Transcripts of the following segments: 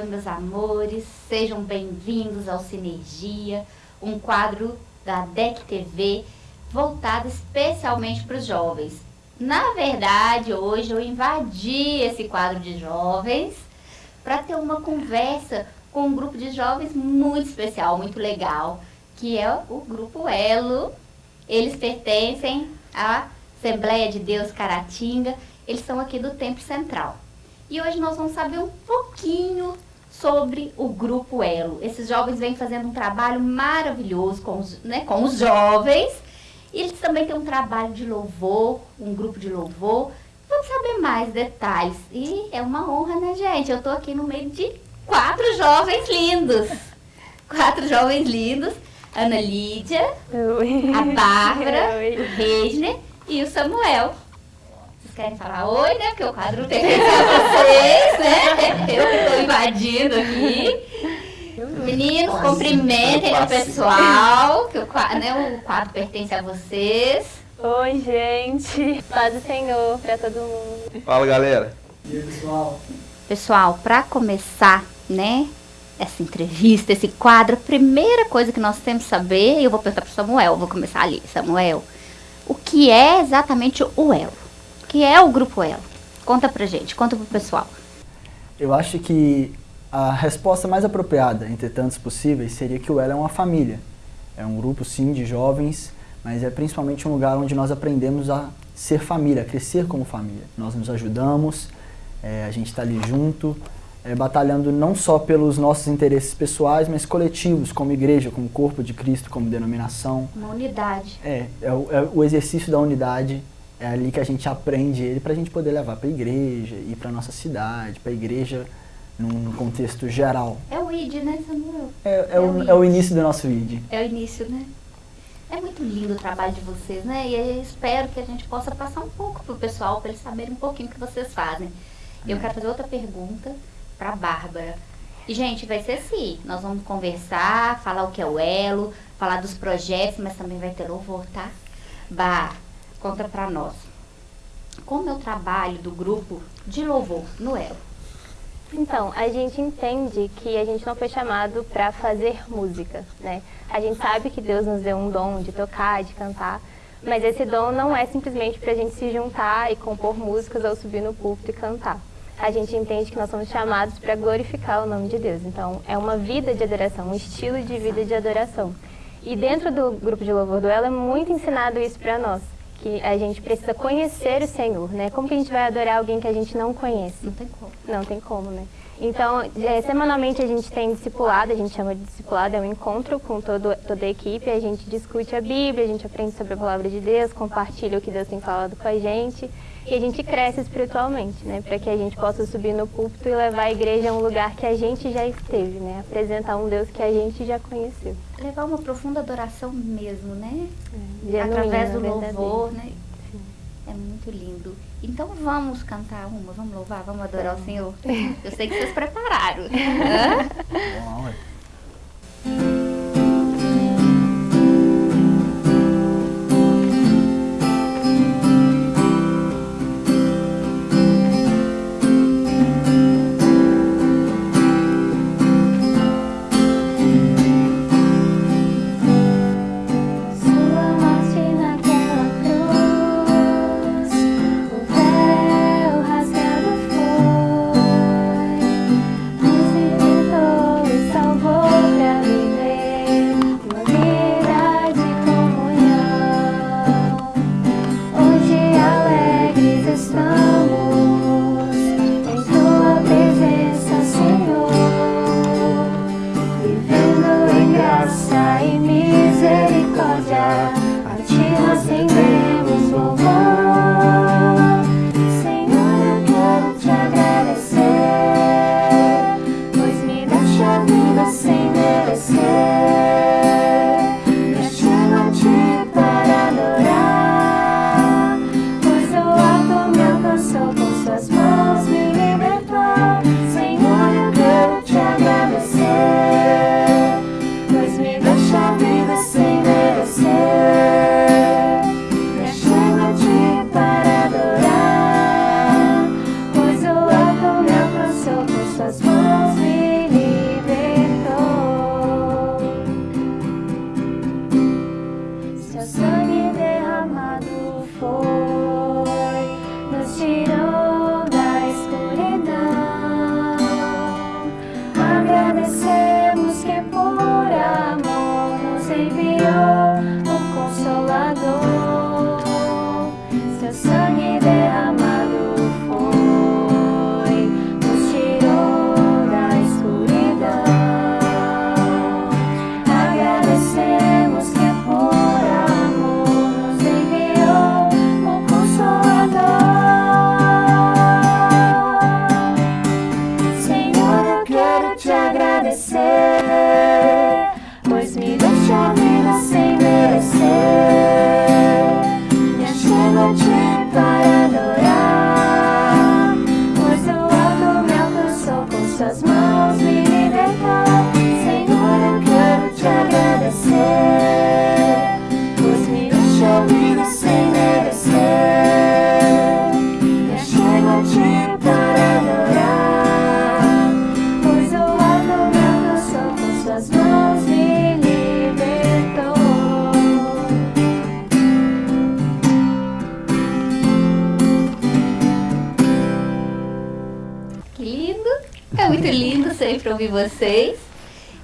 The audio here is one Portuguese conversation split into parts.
Oi meus amores, sejam bem-vindos ao Sinergia, um quadro da DEC TV voltado especialmente para os jovens. Na verdade, hoje eu invadi esse quadro de jovens para ter uma conversa com um grupo de jovens muito especial, muito legal, que é o Grupo Elo. Eles pertencem à Assembleia de Deus Caratinga, eles são aqui do Tempo Central. E hoje nós vamos saber um pouquinho sobre o Grupo Elo. Esses jovens vêm fazendo um trabalho maravilhoso com os, né, com os jovens. E eles também têm um trabalho de louvor, um grupo de louvor. Vamos saber mais detalhes. E é uma honra, né, gente? Eu estou aqui no meio de quatro jovens lindos. Quatro jovens lindos. Ana Lídia, Oi. a Bárbara, Oi. o Reisner e o Samuel. Vocês querem falar oi, né? Porque o quadro pertence a vocês, né? Eu que estou invadindo aqui. Meninos, cumprimentem o pessoal, que o quadro, né, o quadro pertence a vocês. Oi, gente. Paz do Senhor para todo mundo. Fala, galera. E aí, pessoal? Pessoal, para começar, né, essa entrevista, esse quadro, a primeira coisa que nós temos que saber, eu vou perguntar para Samuel, vou começar ali. Samuel, o que é exatamente o Elo? Que é o Grupo Elo? Conta pra gente, conta pro pessoal. Eu acho que a resposta mais apropriada, entre tantos possíveis, seria que o Elo é uma família. É um grupo, sim, de jovens, mas é principalmente um lugar onde nós aprendemos a ser família, a crescer como família. Nós nos ajudamos, é, a gente está ali junto, é, batalhando não só pelos nossos interesses pessoais, mas coletivos, como igreja, como corpo de Cristo, como denominação. Uma unidade. É, é o, é o exercício da unidade, é ali que a gente aprende ele para a gente poder levar para a igreja e para nossa cidade, para a igreja num contexto geral. É o ID, né, Samuel? É, é, é, o, é o início do nosso ID. É o início, né? É muito lindo o trabalho de vocês, né? E eu espero que a gente possa passar um pouco pro pessoal, para eles saberem um pouquinho o que vocês fazem. Eu é. quero fazer outra pergunta para Bárbara. E, gente, vai ser assim, nós vamos conversar, falar o que é o Elo, falar dos projetos, mas também vai ter louvor, tá? Bah, conta para nós. Como é o trabalho do grupo de louvor no Elo? Então, a gente entende que a gente não foi chamado para fazer música, né? A gente sabe que Deus nos deu um dom de tocar, de cantar, mas esse dom não é simplesmente para a gente se juntar e compor músicas ou subir no púlpito e cantar a gente entende que nós somos chamados para glorificar o nome de Deus. Então, é uma vida de adoração, um estilo de vida de adoração. E dentro do grupo de louvor do Ela é muito ensinado isso para nós, que a gente precisa conhecer o Senhor, né? Como que a gente vai adorar alguém que a gente não conhece? Não tem como. Não tem como, né? Então, é, semanalmente a gente tem discipulado, a gente chama de discipulado, é um encontro com todo, toda a equipe, a gente discute a Bíblia, a gente aprende sobre a Palavra de Deus, compartilha o que Deus tem falado com a gente e a gente cresce espiritualmente, né? Para que a gente possa subir no púlpito e levar a igreja a um lugar que a gente já esteve, né? Apresentar um Deus que a gente já conheceu. Levar uma profunda adoração mesmo, né? É, Através do louvor, né? Sim. É muito lindo. Então vamos cantar uma, vamos louvar, vamos adorar o Senhor. Eu sei que vocês prepararam. Vamos lá,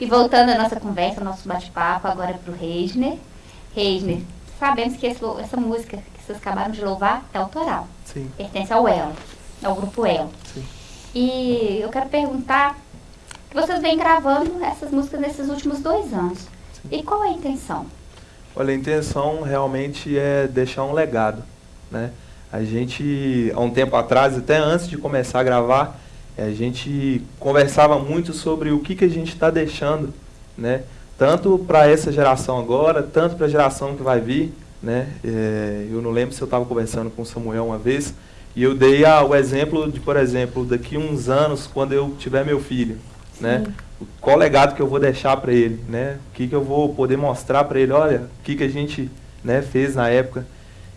E voltando à nossa conversa, ao nosso bate-papo, agora para o Reisner. Reisner, sabemos que esse, essa música que vocês acabaram de louvar é autoral. Sim. Pertence ao Elo, ao grupo Elo. Sim. E eu quero perguntar que vocês vêm gravando essas músicas nesses últimos dois anos. Sim. E qual é a intenção? Olha, a intenção realmente é deixar um legado, né? A gente, há um tempo atrás, até antes de começar a gravar, a gente conversava muito sobre o que, que a gente está deixando, né? tanto para essa geração agora, tanto para a geração que vai vir. Né? É, eu não lembro se eu estava conversando com o Samuel uma vez, e eu dei ah, o exemplo de, por exemplo, daqui uns anos, quando eu tiver meu filho, né? qual legado que eu vou deixar para ele, né? o que, que eu vou poder mostrar para ele, olha, o que, que a gente né, fez na época.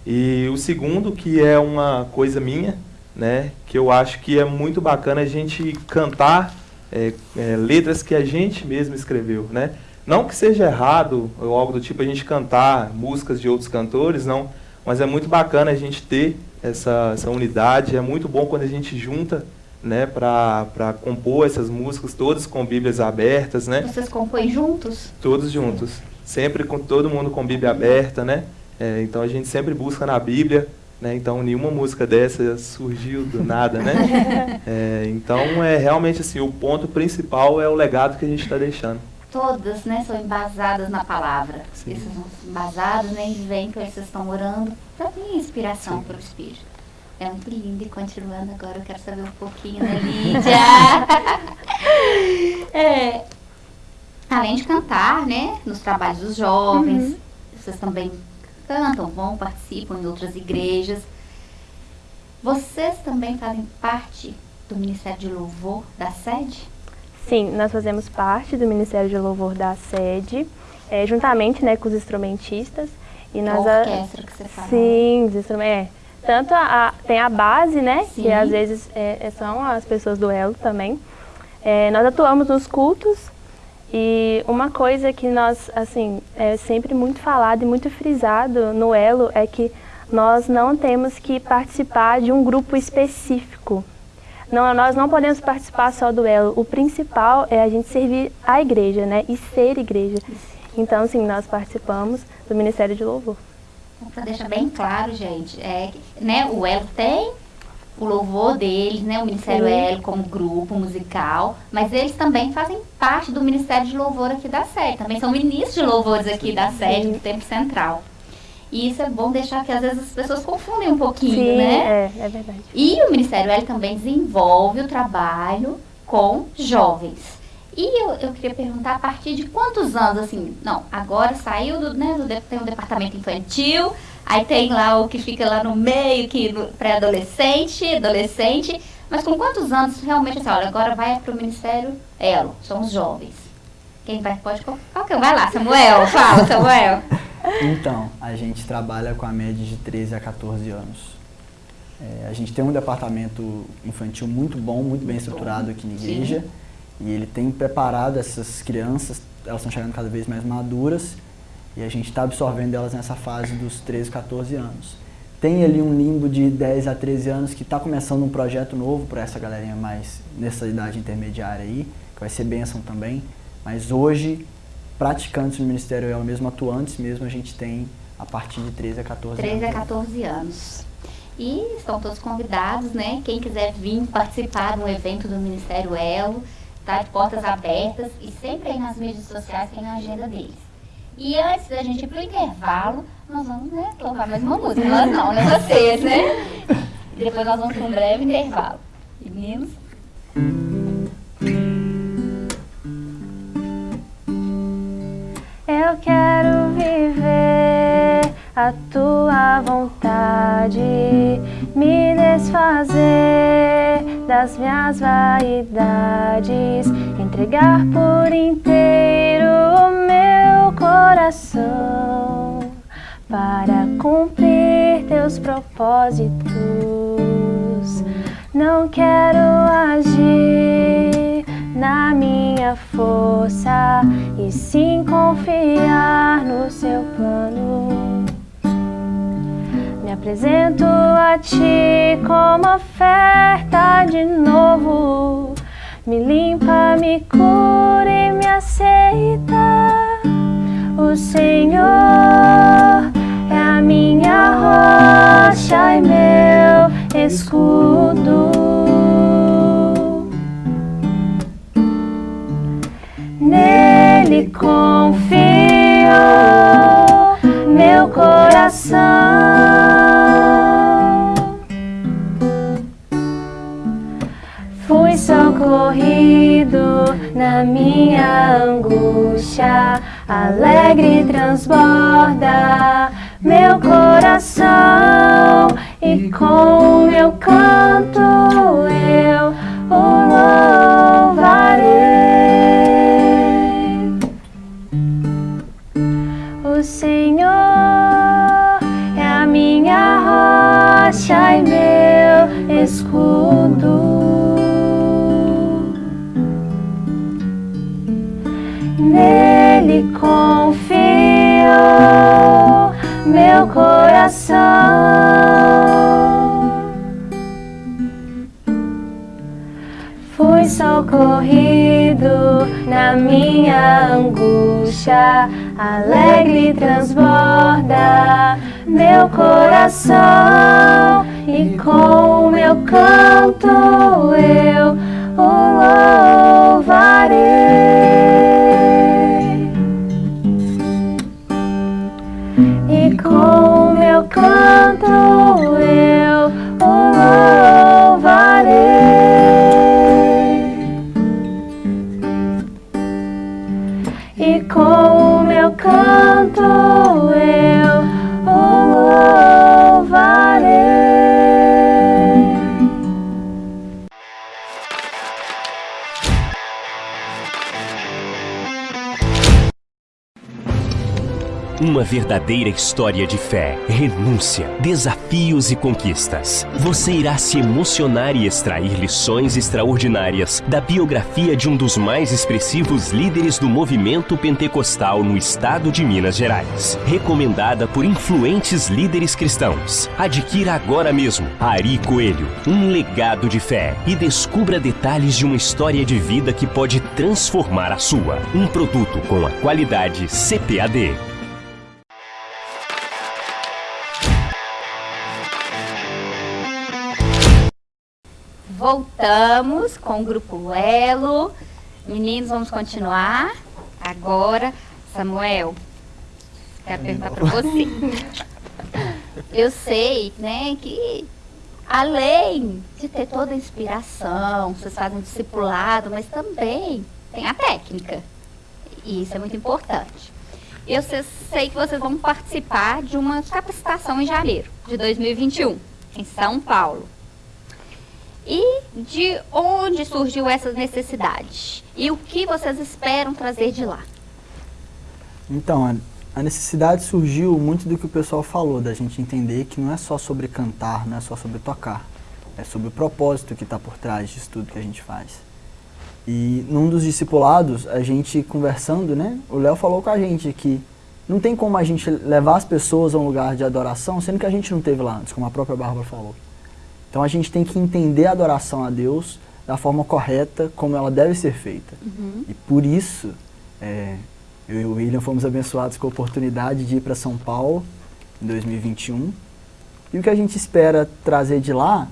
E o segundo, que é uma coisa minha, né? Que eu acho que é muito bacana a gente cantar é, é, letras que a gente mesmo escreveu, né? Não que seja errado ou algo do tipo a gente cantar músicas de outros cantores, não. Mas é muito bacana a gente ter essa, essa unidade. É muito bom quando a gente junta né, para compor essas músicas, todas com Bíblias abertas, né? Vocês compõem juntos? Todos juntos. Sempre com todo mundo com Bíblia aberta, né? É, então a gente sempre busca na Bíblia né? Então, nenhuma música dessa surgiu do nada, né? É, então, é realmente assim, o ponto principal é o legado que a gente está deixando. Todas, né, são embasadas na palavra. Sim. Essas são embasadas, né, e vem que vocês estão orando para ter inspiração para o Espírito. É muito lindo. E continuando agora, eu quero saber um pouquinho da Lídia. é, além de cantar, né, nos trabalhos dos jovens, uhum. vocês também cantam, vão, participam em outras igrejas. Vocês também fazem parte do Ministério de Louvor da sede? Sim, nós fazemos parte do Ministério de Louvor da sede, é, juntamente né, com os instrumentistas. E nós a orquestra que você fala. Sim, os instrumentos. É. Tanto a, a, tem a base, né? Sim. Que às vezes é, é, são as pessoas do Elo também. É, nós atuamos nos cultos e uma coisa que nós, assim, é sempre muito falado e muito frisado no Elo é que nós não temos que participar de um grupo específico. Não, nós não podemos participar só do Elo. O principal é a gente servir a igreja, né? E ser igreja. Então, sim, nós participamos do Ministério de Louvor. Para deixar bem claro, gente, é, né, o Elo tem o louvor deles, né, o Ministério Sim. L como grupo musical, mas eles também fazem parte do Ministério de Louvor aqui da sede, também são ministros de louvores aqui da sede do Tempo Central. E isso é bom deixar que às vezes as pessoas confundem um pouquinho, Sim, né? É, é verdade. E o Ministério L também desenvolve o trabalho com jovens. E eu, eu queria perguntar a partir de quantos anos, assim, não, agora saiu do, né, do, tem um departamento infantil, Aí tem lá o que fica lá no meio, que pré-adolescente, adolescente. Mas com quantos anos realmente assim, olha, agora vai para o Ministério Elo, são os jovens. Quem vai, pode qualquer um. Vai lá, Samuel, fala, Samuel. Então, a gente trabalha com a média de 13 a 14 anos. É, a gente tem um departamento infantil muito bom, muito bem estruturado aqui na igreja. Sim. E ele tem preparado essas crianças, elas estão chegando cada vez mais maduras e a gente está absorvendo elas nessa fase dos 13, 14 anos. Tem ali um limbo de 10 a 13 anos que está começando um projeto novo para essa galerinha mais nessa idade intermediária aí, que vai ser bênção também. Mas hoje, praticantes no Ministério é o mesmo atuantes mesmo, a gente tem a partir de 13 a 14 13 anos. 13 a 14 anos. E estão todos convidados, né? Quem quiser vir participar de um evento do Ministério Elo, tá de portas abertas e sempre aí nas mídias sociais tem a agenda deles. E antes da gente ir pro intervalo, nós vamos, né, tocar mais uma música. Nós não, né? Vocês, né? E depois nós vamos para um breve intervalo. Meninos? Eu quero viver a tua vontade, me desfazer das minhas vaidades, entregar por inteiro o coração para cumprir teus propósitos. Não quero agir na minha força e sim confiar no seu plano. Me apresento a ti como oferta de novo. Me limpa, me cura e me aceita. O Senhor é a minha rocha e meu escudo. Nele confio meu coração. Fui socorrido na minha angústia, alegre transborda meu coração e com meu canto eu meu coração. Fui socorrido na minha angústia, alegre transborda meu coração e com meu canto eu Uma verdadeira história de fé, renúncia, desafios e conquistas. Você irá se emocionar e extrair lições extraordinárias da biografia de um dos mais expressivos líderes do movimento pentecostal no estado de Minas Gerais. Recomendada por influentes líderes cristãos. Adquira agora mesmo Ari Coelho, um legado de fé e descubra detalhes de uma história de vida que pode transformar a sua. Um produto com a qualidade CPAD. Voltamos com o Grupo Elo. Meninos, vamos continuar. Agora, Samuel, quero perguntar para você. Eu sei, né, que além de ter toda a inspiração, vocês fazem discipulado, mas também tem a técnica. E isso é muito importante. Eu sei, sei que vocês vão participar de uma capacitação em janeiro de 2021, em São Paulo. E de onde surgiu essa necessidade? E o que vocês esperam trazer de lá? Então, a, necessidade surgiu muito do que o pessoal falou, da gente entender que não é só sobre cantar, não é só sobre tocar. É sobre o propósito que está por trás disso tudo que a gente faz. E num dos discipulados, a gente conversando, né, o Léo falou com a gente que não tem como a gente levar as pessoas a um lugar de adoração, sendo que a gente não teve lá antes, como a própria Bárbara falou. Então a gente tem que entender a adoração a Deus da forma correta, como ela deve ser feita. Uhum. E por isso, é, eu e o William fomos abençoados com a oportunidade de ir para São Paulo em 2021. E o que a gente espera trazer de lá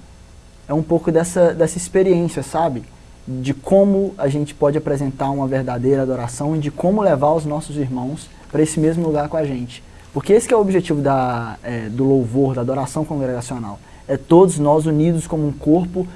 é um pouco dessa, dessa experiência, sabe? De como a gente pode apresentar uma verdadeira adoração e de como levar os nossos irmãos para esse mesmo lugar com a gente. Porque esse é o objetivo da, é, do louvor, da adoração congregacional. É todos nós unidos como um corpo,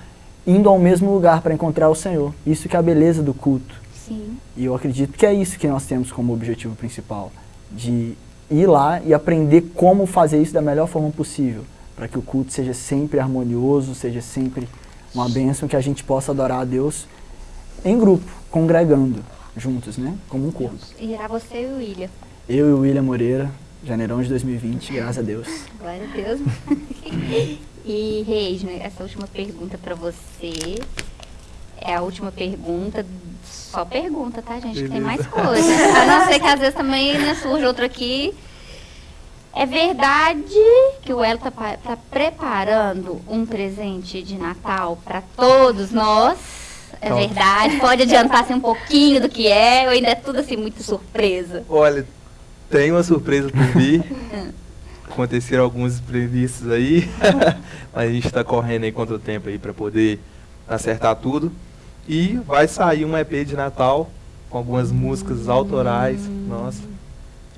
indo ao mesmo lugar para encontrar o Senhor. Isso que é a beleza do culto. Sim. E eu acredito que é isso que nós temos como objetivo principal. De ir lá e aprender como fazer isso da melhor forma possível, para que o culto seja sempre harmonioso, seja sempre uma bênção, que a gente possa adorar a Deus em grupo, congregando, juntos, né? Como um corpo. E irá você e o William. Eu e o William Moreira, janeirão de 2020, graças a Deus. Glória a Deus. e, Reisner, essa última pergunta para você é a última pergunta. Só pergunta, tá, gente? Que tem mais coisas. A não ser que às vezes também né, surge outro aqui. É verdade que o Elo tá, pa- tá preparando um presente de Natal para todos nós? É Então. verdade? Pode adiantar assim, um pouquinho do que é? Ou ainda é tudo assim muito surpresa? Olha, tem uma surpresa por vir. Aconteceram alguns imprevistos aí, mas a gente está correndo aí contra o tempo aí para poder acertar tudo. E vai sair um EP de Natal com algumas músicas autorais, nossa.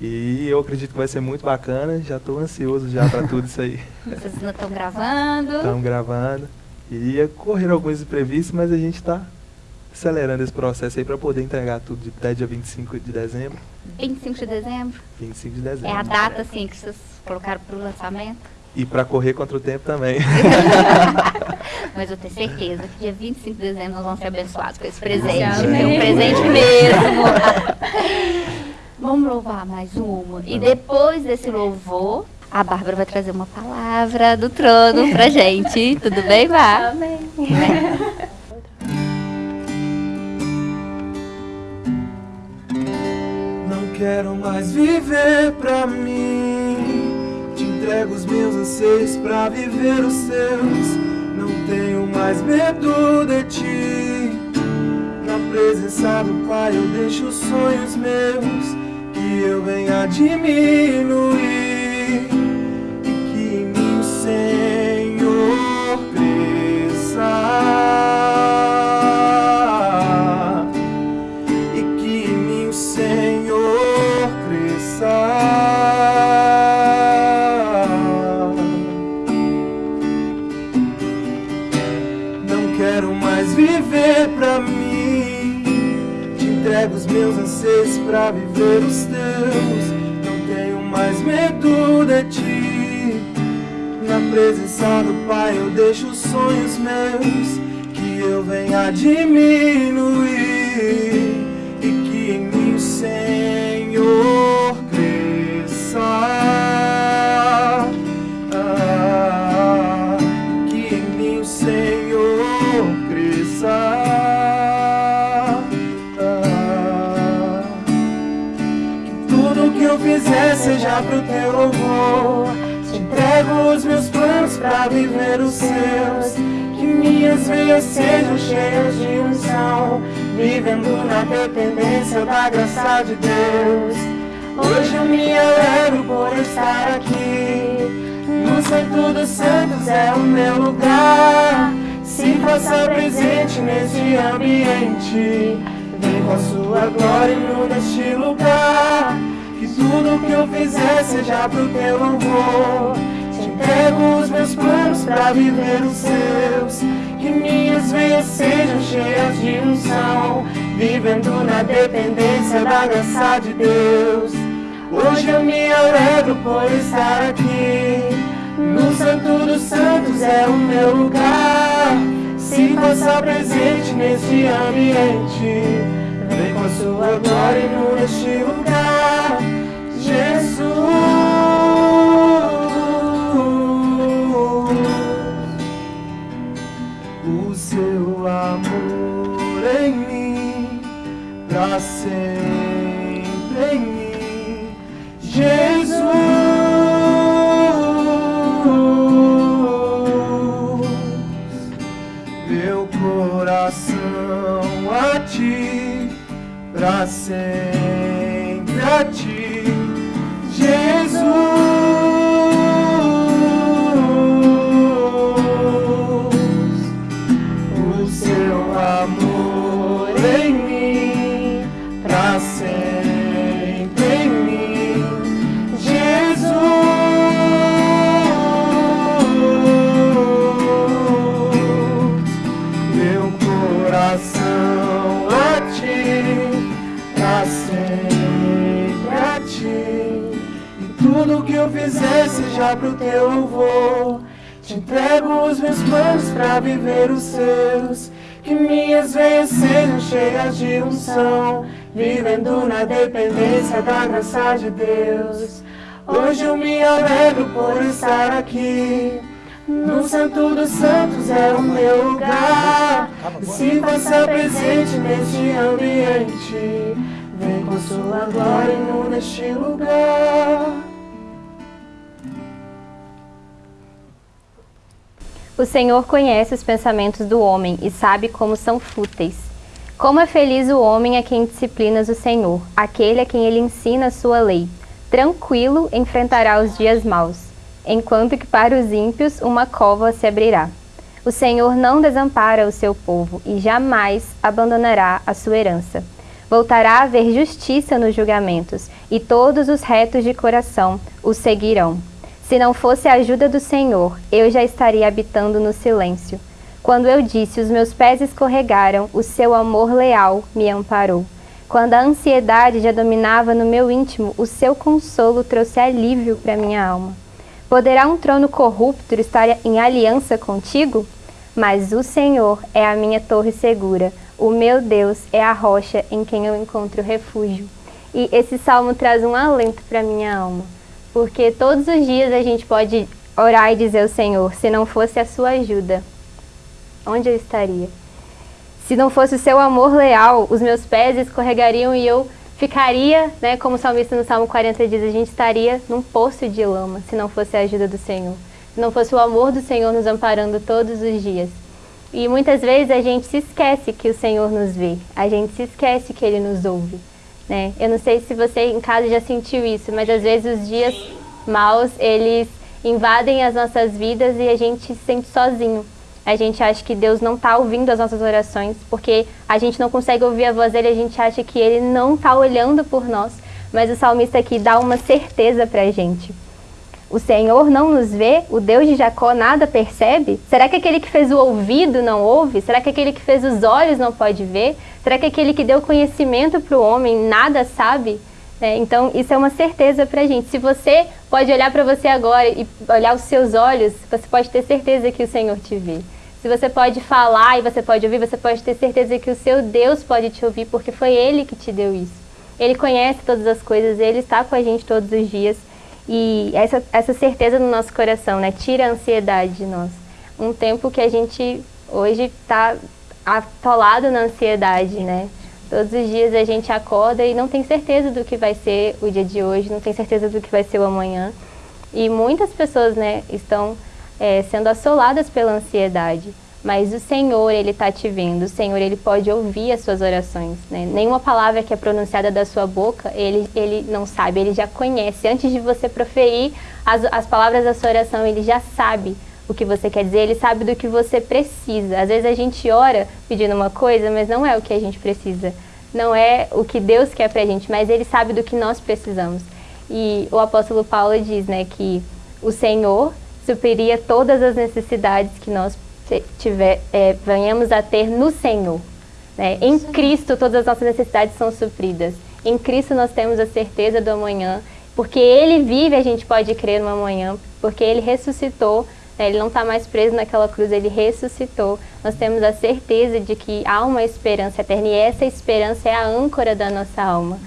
E eu acredito que vai ser muito bacana, já estou ansioso já para tudo isso aí. Vocês ainda estão gravando? Estamos gravando. Iria correr alguns imprevistos, mas a gente está acelerando esse processo aí para poder entregar tudo até dia 25 de dezembro. 25 de dezembro? 25 de dezembro. É a data assim que vocês colocaram para o lançamento? E para correr contra o tempo também. Mas eu tenho certeza que dia 25 de dezembro nós vamos ser abençoados com esse presente. É um presente mesmo. vamos louvar mais uma. E depois desse louvor, a Bárbara vai trazer uma palavra do trono pra gente. Tudo bem, Bá? Amém. Não quero mais viver pra mim. Entrego os meus anseios pra viver os seus. Não tenho mais medo de ti. Na presença do Pai eu deixo os sonhos meus. Que eu venha diminuir. E que em mim o Senhor cresça Pai eu deixo os sonhos meus, que eu venha diminuir e que em mim o Senhor cresça. Ah, que em mim o Senhor cresça. Ah, que tudo que eu fizer seja pro teu louvor. Entrego os meus planos pra viver os seus. Que minhas veias sejam cheias de unção, vivendo na dependência da graça de Deus. Hoje eu me alegro por estar aqui. No Santo dos Santos é o meu lugar. Se faça presente neste ambiente. Vem com a sua glória e inunda este lugar. Que tudo que eu fizer seja pro teu louvor. Entrego os meus planos pra viver os seus. Que minhas veias sejam cheias de unção. Vivendo na dependência da graça de Deus. Hoje eu me alegro por estar aqui. No Santo dos Santos é o meu lugar. Se faça presente neste ambiente. Vem com a sua glória e inunda este lugar. Pra sempre em mim. Jesus, meu coração a ti, pra sempre a ti, música pro teu louvor. Te entrego os meus planos pra viver os seus. Que minhas veias sejam cheias de unção, vivendo na dependência da graça de Deus. Hoje eu me alegro por estar aqui. No Santo dos Santos é o meu lugar. Se faça presente neste ambiente. Vem com sua glória neste lugar. O Senhor conhece os pensamentos do homem e sabe como são fúteis. Como é feliz o homem a quem disciplinas o Senhor, aquele a quem ele ensina a sua lei. Tranquilo enfrentará os dias maus, enquanto que para os ímpios uma cova se abrirá. O Senhor não desampara o seu povo e jamais abandonará a sua herança. Voltará a haver justiça nos julgamentos, e todos os retos de coração o seguirão. Se não fosse a ajuda do Senhor, eu já estaria habitando no silêncio. Quando eu disse, os meus pés escorregaram, o seu amor leal me amparou. Quando a ansiedade já dominava no meu íntimo, o seu consolo trouxe alívio para minha alma. Poderá um trono corrupto estar em aliança contigo? Mas o Senhor é a minha torre segura, o meu Deus é a rocha em quem eu encontro refúgio. E esse salmo traz um alento para minha alma. Porque todos os dias a gente pode orar e dizer ao Senhor, se não fosse a sua ajuda, onde eu estaria? Se não fosse o seu amor leal, os meus pés escorregariam e eu ficaria, né, como o salmista no Salmo 40 diz, a gente estaria num poço de lama, se não fosse a ajuda do Senhor. Se não fosse o amor do Senhor nos amparando todos os dias. E muitas vezes a gente se esquece que o Senhor nos vê, a gente se esquece que Ele nos ouve. Né? Eu não sei se você em casa já sentiu isso, mas às vezes os dias maus, eles invadem as nossas vidas e a gente se sente sozinho. A gente acha que Deus não está ouvindo as nossas orações, porque a gente não consegue ouvir a voz dele, a gente acha que ele não está olhando por nós. Mas o salmista aqui dá uma certeza para a gente. O Senhor não nos vê? O Deus de Jacó nada percebe? Será que aquele que fez o ouvido não ouve? Será que aquele que fez os olhos não pode ver? Será que aquele que deu conhecimento para o homem nada sabe? É, então, isso é uma certeza para a gente. Se você pode olhar para você agora e olhar os seus olhos, você pode ter certeza que o Senhor te vê. Se você pode falar e você pode ouvir, você pode ter certeza que o seu Deus pode te ouvir, porque foi Ele que te deu isso. Ele conhece todas as coisas, Ele está com a gente todos os dias. E essa, essa certeza no nosso coração, né? Tira a ansiedade de nós. Um tempo que a gente hoje está atolado na ansiedade, né? Todos os dias a gente acorda e não tem certeza do que vai ser o dia de hoje, não tem certeza do que vai ser o amanhã. E muitas pessoas, né, estão é, sendo assoladas pela ansiedade. Mas o Senhor, Ele está te vendo. O Senhor, Ele pode ouvir as suas orações. Né? Nenhuma palavra que é pronunciada da sua boca, Ele, ele não sabe, Ele já conhece. Antes de você proferir as, as palavras da sua oração, Ele já sabe o que você quer dizer, Ele sabe do que você precisa. Às vezes a gente ora pedindo uma coisa, mas não é o que a gente precisa. Não é o que Deus quer pra gente, mas Ele sabe do que nós precisamos. E o apóstolo Paulo diz né, que o Senhor supriria todas as necessidades que nós tiver, é, venhamos a ter no Senhor. Né? Em Cristo todas as nossas necessidades são supridas. Em Cristo nós temos a certeza do amanhã, porque Ele vive a gente pode crer no amanhã, porque Ele ressuscitou, né? Ele não está mais preso naquela cruz, Ele ressuscitou. Nós temos a certeza de que há uma esperança eterna e essa esperança é a âncora da nossa alma.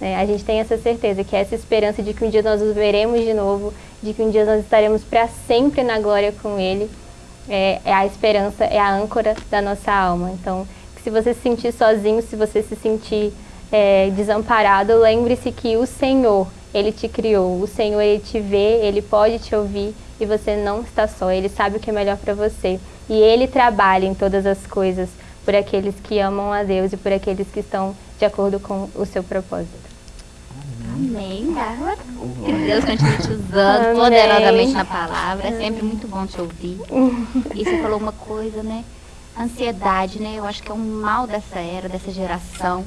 Uhum. a gente tem essa certeza que essa esperança de que um dia nós os veremos de novo, de que um dia nós estaremos para sempre na glória com Ele, é, é, a esperança, é a âncora da nossa alma. Então, se você se sentir sozinho, se você se sentir é, desamparado, lembre-se que o Senhor, Ele te criou, o Senhor, Ele te vê, Ele pode te ouvir e você não está só, Ele sabe o que é melhor para você. E Ele trabalha em todas as coisas por aqueles que amam a Deus e por aqueles que estão de acordo com o seu propósito. Amém, Bárbara. Que Deus continue te usando Amém. poderosamente na palavra. É sempre muito bom te ouvir. E você falou uma coisa, né? Ansiedade, né? Eu acho que é um mal dessa era, dessa geração.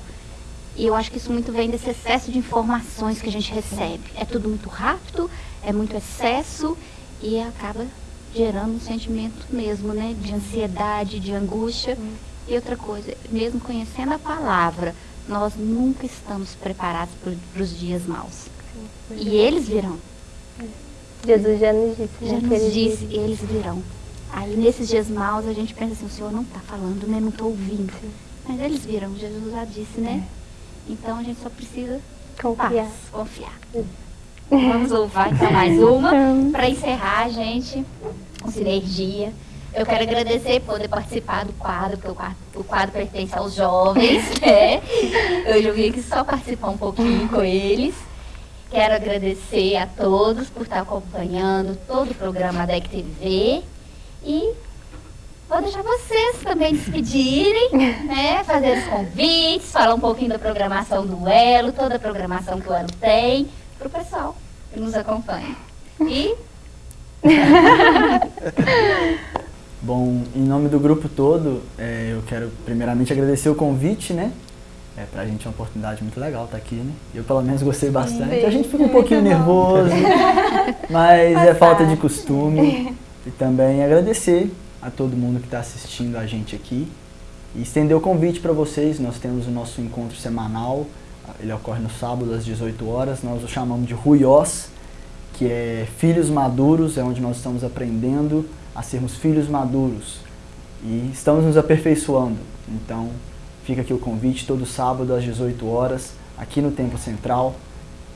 E eu acho que isso muito vem desse excesso de informações que a gente recebe. É tudo muito rápido, é muito excesso e acaba gerando um sentimento mesmo, né? De ansiedade, de angústia. E outra coisa, mesmo conhecendo a palavra, nós nunca estamos preparados para os dias maus. E eles virão. Jesus já nos disse. Já né, que nos ele disse, eles virão. Aí nesses dias maus a gente pensa assim, o Senhor não está falando, né? Não estou ouvindo. Mas eles viram, Jesus já disse, né? Então a gente só precisa Confiar. paz, confiar. Vamos louvar então mais uma. Para encerrar, gente, com sinergia. Eu quero agradecer por poder participar do quadro, porque o quadro, o quadro pertence aos jovens, né? Hoje eu vim aqui só participar um pouquinho com eles. Quero agradecer a todos por estar acompanhando todo o programa da TV. E vou deixar vocês também despedirem, né? Fazer os convites, falar um pouquinho da programação do Elo, toda a programação que o Elo tem, para o pessoal que nos acompanha. E Bom, em nome do grupo todo, é, eu quero primeiramente agradecer o convite, né? É, pra gente é uma oportunidade muito legal estar aqui, né? Eu pelo menos gostei bastante. A gente fica um pouquinho nervoso, mas é falta de costume. E também agradecer a todo mundo que está assistindo a gente aqui. E estender o convite para vocês, nós temos o nosso encontro semanal, ele ocorre no sábado às 18 horas, nós o chamamos de Ruiós, que é Filhos Maduros, é onde nós estamos aprendendo a sermos filhos maduros e estamos nos aperfeiçoando. Então, fica aqui o convite, todo sábado às 18 horas, aqui no Templo Central.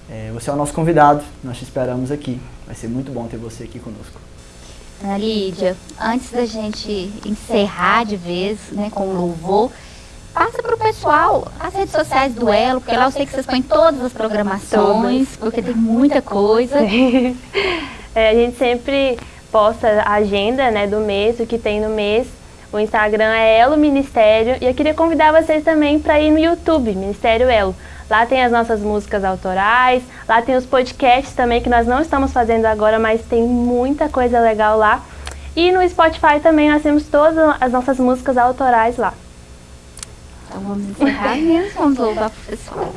É, você é o nosso convidado, nós te esperamos aqui. Vai ser muito bom ter você aqui conosco. Ana Lídia, antes da gente encerrar de vez né, com o louvor, passa para o pessoal as redes sociais do Elo, porque lá eu sei que vocês põem todas as programações, porque tem muita coisa. É, a gente sempre posta a agenda né, do mês, o que tem no mês. O Instagram é Elo Ministério e eu queria convidar vocês também para ir no YouTube, Ministério Elo. Lá tem as nossas músicas autorais, lá tem os podcasts também que nós não estamos fazendo agora, mas tem muita coisa legal lá. E no Spotify também nós temos todas as nossas músicas autorais lá. Então vamos encerrar mesmo, vamos louvar para o pessoal.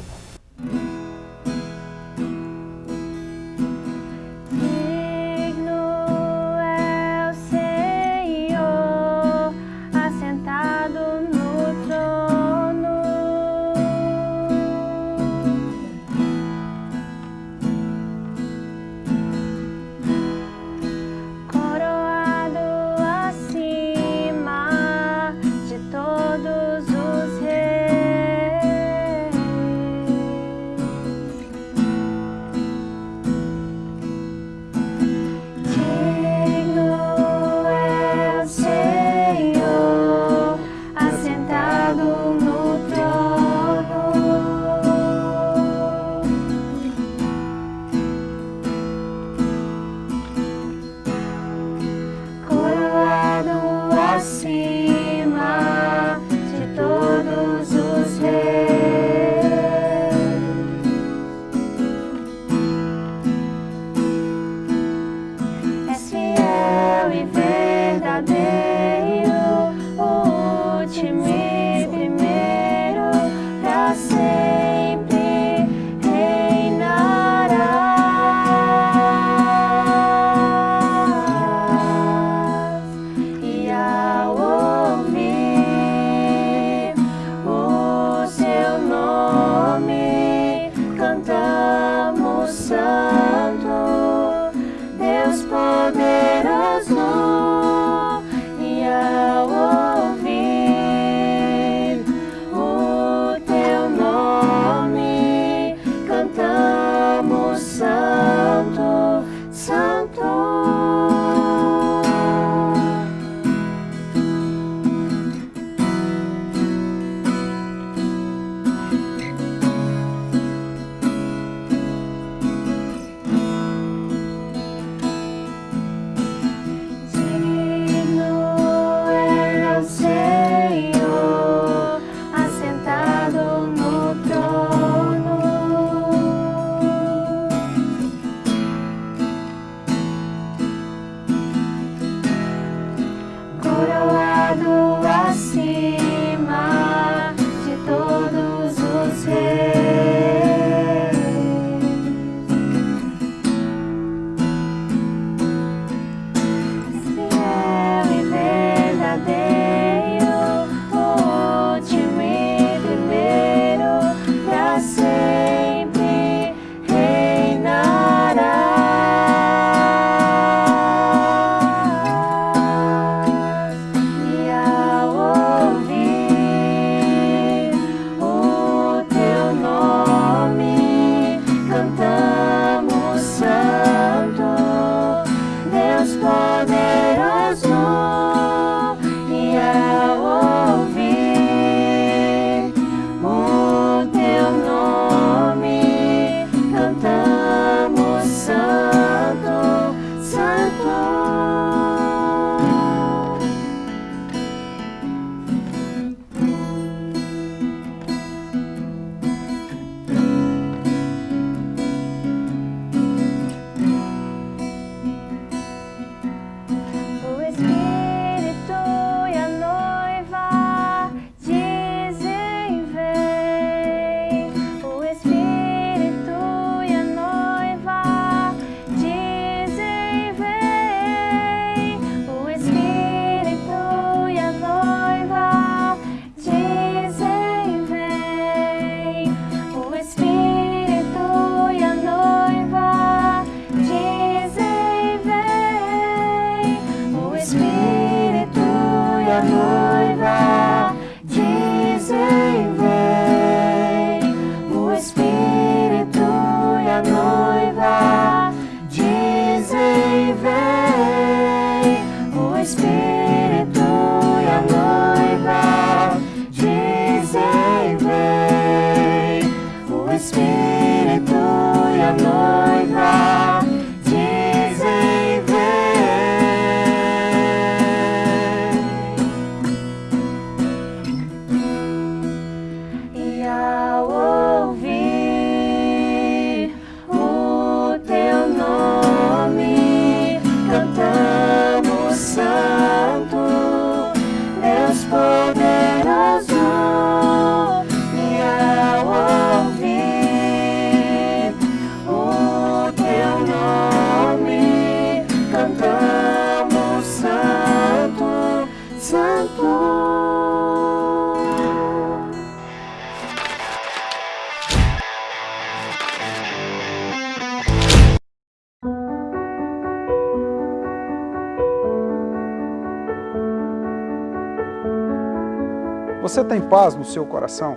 Você tem paz no seu coração?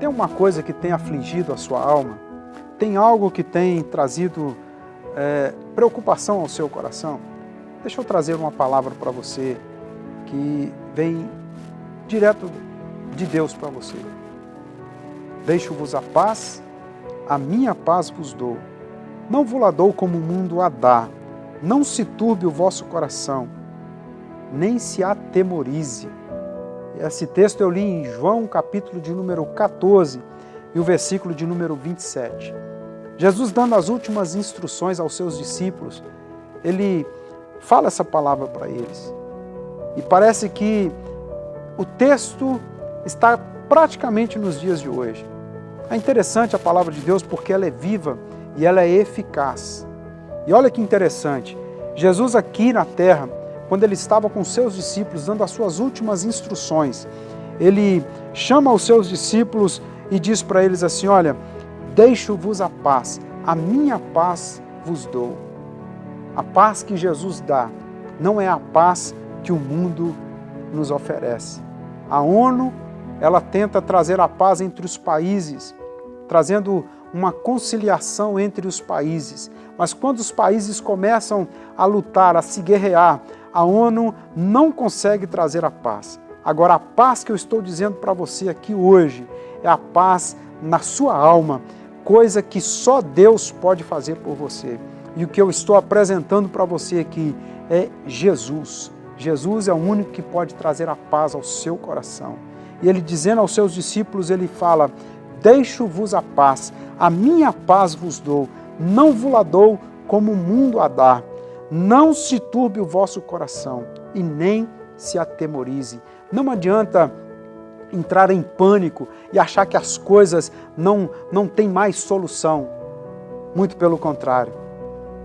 Tem uma coisa que tem afligido a sua alma? Tem algo que tem trazido é, preocupação ao seu coração? Deixa eu trazer uma palavra para você que vem direto de Deus para você. Deixo-vos a paz, a minha paz vos dou. Não vos la dou como o mundo a dá. Não se turbe o vosso coração, nem se atemorize. Esse texto eu li em João, capítulo de número 14 e o versículo de número 27. Jesus dando as últimas instruções aos seus discípulos, ele fala essa palavra para eles. E parece que o texto está praticamente nos dias de hoje. É interessante a palavra de Deus porque ela é viva e ela é eficaz. E olha que interessante, Jesus aqui na terra, quando ele estava com seus discípulos, dando as suas últimas instruções, ele chama os seus discípulos e diz para eles assim, olha, deixo-vos a paz, a minha paz vos dou. A paz que Jesus dá não é a paz que o mundo nos oferece. A ONU, ela tenta trazer a paz entre os países, trazendo uma conciliação entre os países. Mas quando os países começam a lutar, a se guerrear, a ONU não consegue trazer a paz. Agora, a paz que eu estou dizendo para você aqui hoje é a paz na sua alma, coisa que só Deus pode fazer por você. E o que eu estou apresentando para você aqui é Jesus. Jesus é o único que pode trazer a paz ao seu coração. E ele dizendo aos seus discípulos, ele fala, deixo-vos a paz, a minha paz vos dou, não vos la dou como o mundo a dá. Não se turbe o vosso coração e nem se atemorize. Não adianta entrar em pânico e achar que as coisas não, não têm mais solução. Muito pelo contrário,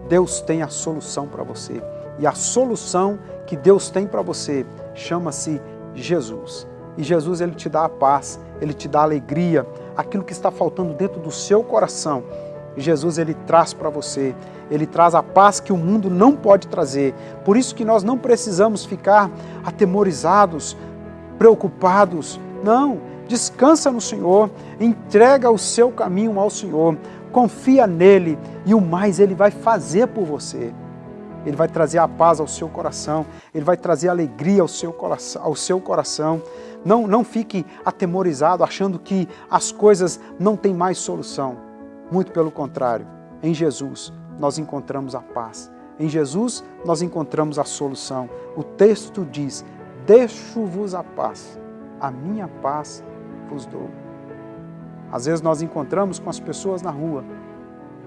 Deus tem a solução para você. E a solução que Deus tem para você chama-se Jesus. E Jesus ele te dá a paz, ele te dá a alegria, aquilo que está faltando dentro do seu coração. Jesus ele traz para você, ele traz a paz que o mundo não pode trazer. Por isso que nós não precisamos ficar atemorizados, preocupados. Não, descansa no Senhor, entrega o seu caminho ao Senhor, confia nele e o mais ele vai fazer por você. Ele vai trazer a paz ao seu coração, ele vai trazer alegria ao seu coração. Ao seu coração. Não, não fique atemorizado, achando que as coisas não têm mais solução. Muito pelo contrário, em Jesus nós encontramos a paz. Em Jesus nós encontramos a solução. O texto diz, deixo-vos a paz, a minha paz vos dou. Às vezes nós encontramos com as pessoas na rua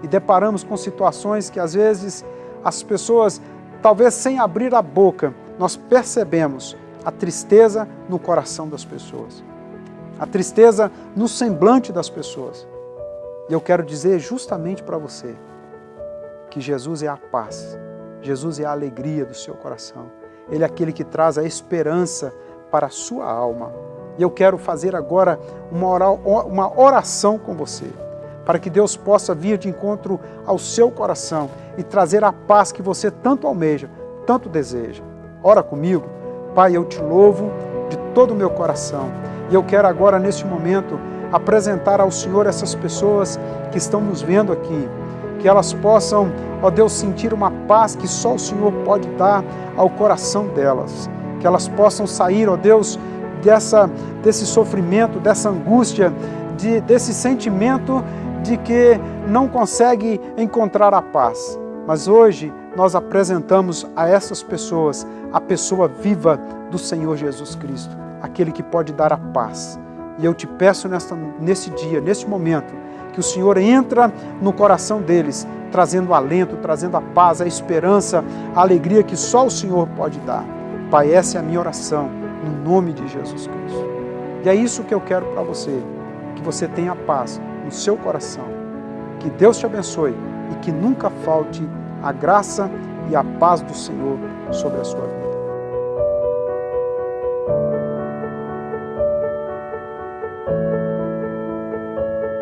e deparamos com situações que às vezes as pessoas, talvez sem abrir a boca, nós percebemos a tristeza no coração das pessoas, a tristeza no semblante das pessoas. E eu quero dizer justamente para você que Jesus é a paz, Jesus é a alegria do seu coração, Ele é aquele que traz a esperança para a sua alma. E eu quero fazer agora uma oração com você, para que Deus possa vir de encontro ao seu coração e trazer a paz que você tanto almeja, tanto deseja. Ora comigo, Pai, eu te louvo de todo o meu coração. E eu quero agora, neste momento, apresentar ao Senhor essas pessoas que estão nos vendo aqui, que elas possam, ó Deus, sentir uma paz que só o Senhor pode dar ao coração delas, que elas possam sair, ó Deus, dessa, desse sofrimento, dessa angústia, de, desse sentimento de que não consegue encontrar a paz. Mas hoje nós apresentamos a essas pessoas a pessoa viva do Senhor Jesus Cristo, aquele que pode dar a paz. E eu te peço nesta, nesse dia, nesse momento, que o Senhor entra no coração deles, trazendo alento, trazendo a paz, a esperança, a alegria que só o Senhor pode dar. Pai, essa é a minha oração, no nome de Jesus Cristo. E é isso que eu quero para você, que você tenha paz no seu coração. Que Deus te abençoe e que nunca falte a graça e a paz do Senhor sobre a sua vida.